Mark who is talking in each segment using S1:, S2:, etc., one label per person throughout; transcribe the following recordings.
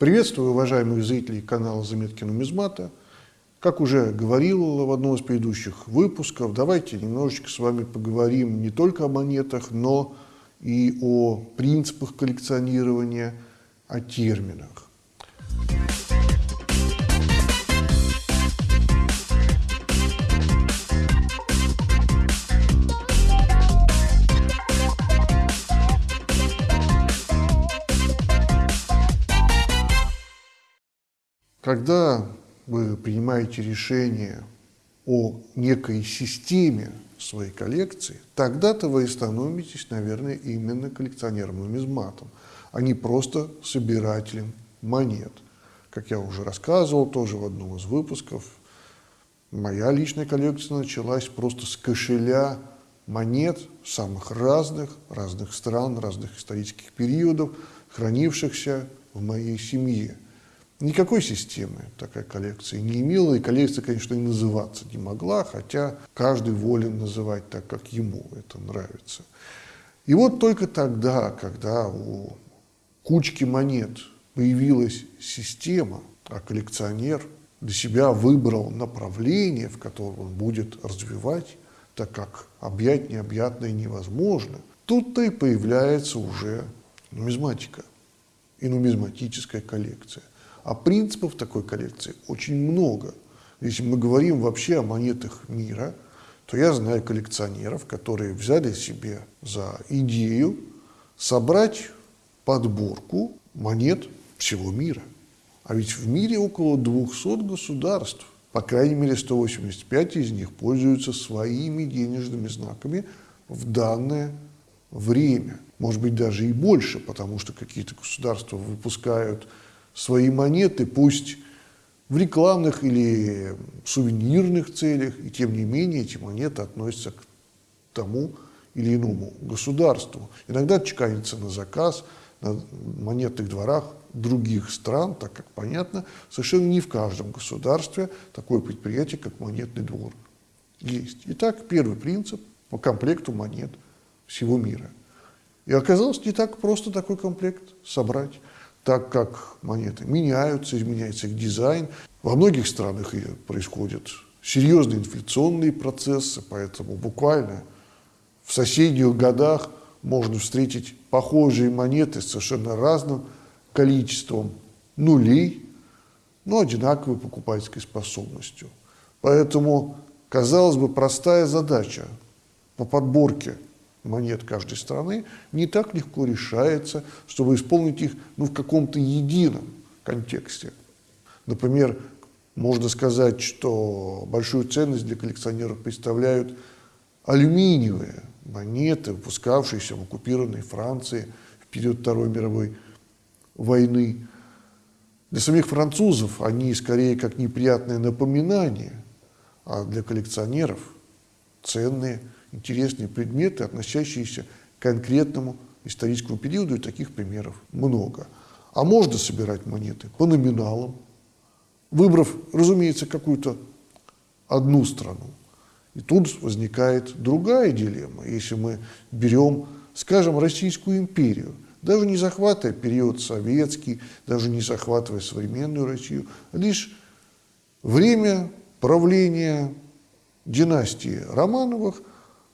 S1: Приветствую уважаемых зрителей канала «Заметки нумизмата». Как уже говорил в одном из предыдущих выпусков, давайте немножечко с вами поговорим не только о монетах, но и о принципах коллекционирования, о терминах. Когда вы принимаете решение о некой системе своей коллекции, тогда-то вы и становитесь, наверное, именно коллекционером-нумизматом, а не просто собирателем монет. Как я уже рассказывал тоже в одном из выпусков, моя личная коллекция началась просто с кошеля монет самых разных, разных стран, разных исторических периодов, хранившихся в моей семье – Никакой системы такая коллекция не имела, и коллекция, конечно, и называться не могла, хотя каждый волен называть так, как ему это нравится. И вот только тогда, когда у кучки монет появилась система, а коллекционер для себя выбрал направление, в котором он будет развивать, так как объять необъятное невозможно, тут-то и появляется уже нумизматика и нумизматическая коллекция. А принципов такой коллекции очень много. Если мы говорим вообще о монетах мира, то я знаю коллекционеров, которые взяли себе за идею собрать подборку монет всего мира. А ведь в мире около 200 государств. По крайней мере, 185 из них пользуются своими денежными знаками в данное время. Может быть, даже и больше, потому что какие-то государства выпускают свои монеты, пусть в рекламных или сувенирных целях, и тем не менее эти монеты относятся к тому или иному государству. Иногда чеканятся на заказ на монетных дворах других стран, так как, понятно, совершенно не в каждом государстве такое предприятие, как монетный двор, есть. Итак, первый принцип по комплекту монет всего мира. И оказалось не так просто такой комплект собрать так как монеты меняются, изменяется их дизайн. Во многих странах происходят серьезные инфляционные процессы, поэтому буквально в соседних годах можно встретить похожие монеты с совершенно разным количеством нулей, но одинаковой покупательской способностью. Поэтому, казалось бы, простая задача по подборке монет каждой страны не так легко решается, чтобы исполнить их ну, в каком-то едином контексте. Например, можно сказать, что большую ценность для коллекционеров представляют алюминиевые монеты, выпускавшиеся в оккупированной Франции в период Второй мировой войны. Для самих французов они скорее как неприятное напоминание, а для коллекционеров ценные – интересные предметы, относящиеся к конкретному историческому периоду, и таких примеров много. А можно собирать монеты по номиналам, выбрав, разумеется, какую-то одну страну. И тут возникает другая дилемма. Если мы берем, скажем, Российскую империю, даже не захватывая период советский, даже не захватывая современную Россию, а лишь время правления династии Романовых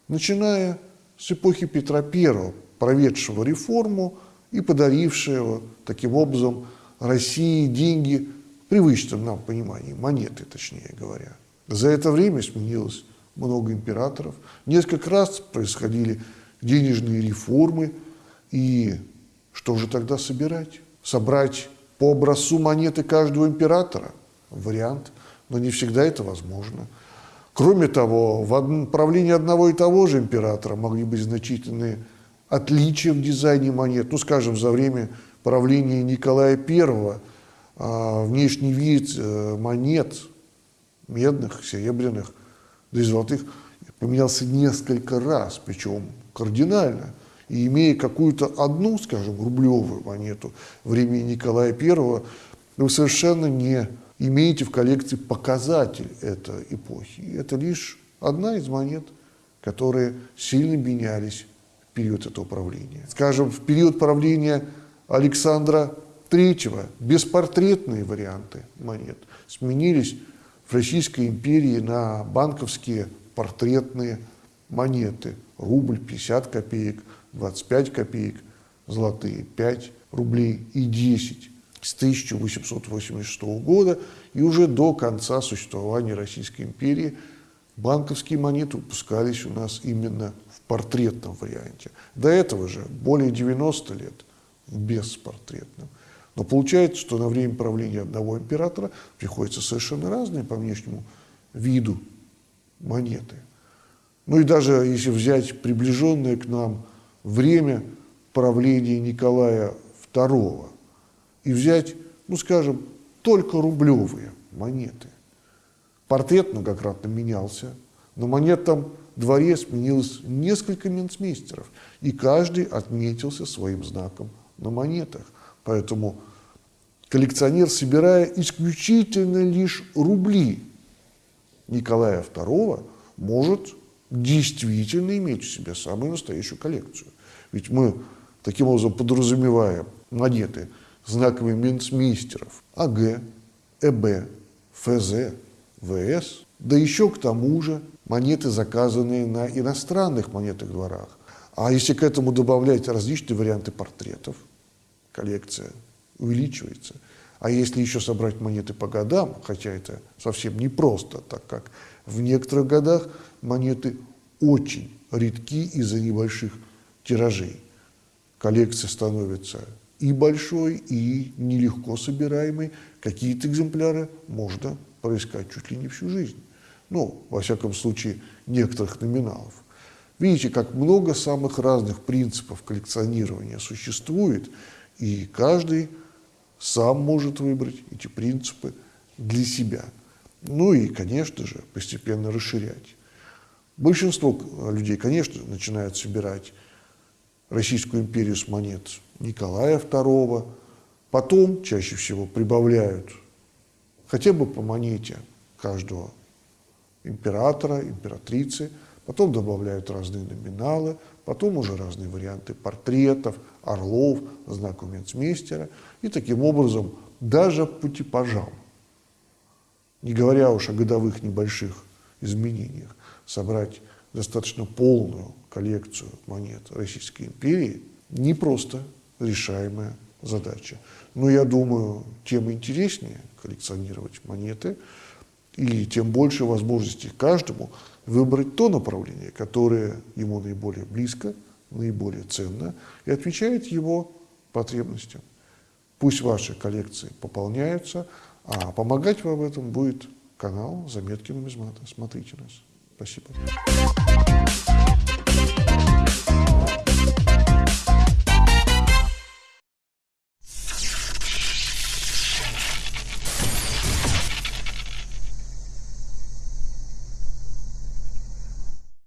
S1: начиная с эпохи Петра I, проведшего реформу и подарившего таким образом России деньги в привычном нам понимании, монеты, точнее говоря. За это время сменилось много императоров, несколько раз происходили денежные реформы, и что же тогда собирать? Собрать по образцу монеты каждого императора? Вариант, но не всегда это возможно. Кроме того, в правлении одного и того же императора могли быть значительные отличия в дизайне монет. Ну, скажем, за время правления Николая I а, внешний вид э, монет, медных, серебряных, да и золотых, поменялся несколько раз, причем кардинально. И имея какую-то одну, скажем, рублевую монету времени Николая I, вы совершенно не имеете в коллекции показатель этой эпохи. Это лишь одна из монет, которые сильно менялись в период этого правления. Скажем, в период правления Александра третьего беспортретные варианты монет сменились в Российской империи на банковские портретные монеты. Рубль, 50 копеек, 25 копеек, золотые 5 рублей и 10 с 1886 года и уже до конца существования Российской империи банковские монеты выпускались у нас именно в портретном варианте. До этого же более 90 лет в беспортретном. Но получается, что на время правления одного императора приходится совершенно разные по внешнему виду монеты. Ну и даже если взять приближенное к нам время правления Николая II и взять, ну скажем, только рублевые монеты. Портрет многократно менялся, на монетном дворе сменилось несколько минцмейстеров, и каждый отметился своим знаком на монетах. Поэтому коллекционер, собирая исключительно лишь рубли Николая II, может действительно иметь у себя самую настоящую коллекцию. Ведь мы таким образом подразумеваем монеты знаковыми минцмейстеров АГ, ЭБ, ФЗ, ВС, да еще к тому же монеты, заказанные на иностранных монетных дворах. А если к этому добавлять различные варианты портретов, коллекция увеличивается. А если еще собрать монеты по годам, хотя это совсем непросто, так как в некоторых годах монеты очень редки из-за небольших тиражей. Коллекция становится и большой, и нелегко собираемой. Какие-то экземпляры можно проискать чуть ли не всю жизнь. Ну, во всяком случае, некоторых номиналов. Видите, как много самых разных принципов коллекционирования существует, и каждый сам может выбрать эти принципы для себя. Ну и, конечно же, постепенно расширять. Большинство людей, конечно, начинают собирать Российскую империю с монет Николая II, потом чаще всего прибавляют хотя бы по монете каждого императора, императрицы, потом добавляют разные номиналы, потом уже разные варианты портретов, орлов, знаков мецмейстера, и таким образом даже по типажам, не говоря уж о годовых небольших изменениях, собрать достаточно полную коллекцию монет Российской империи не просто решаемая задача. Но я думаю, тем интереснее коллекционировать монеты, и тем больше возможностей каждому выбрать то направление, которое ему наиболее близко, наиболее ценно и отвечает его потребностям. Пусть ваши коллекции пополняются, а помогать вам в этом будет канал «Заметки нумизмата». Смотрите нас. Спасибо.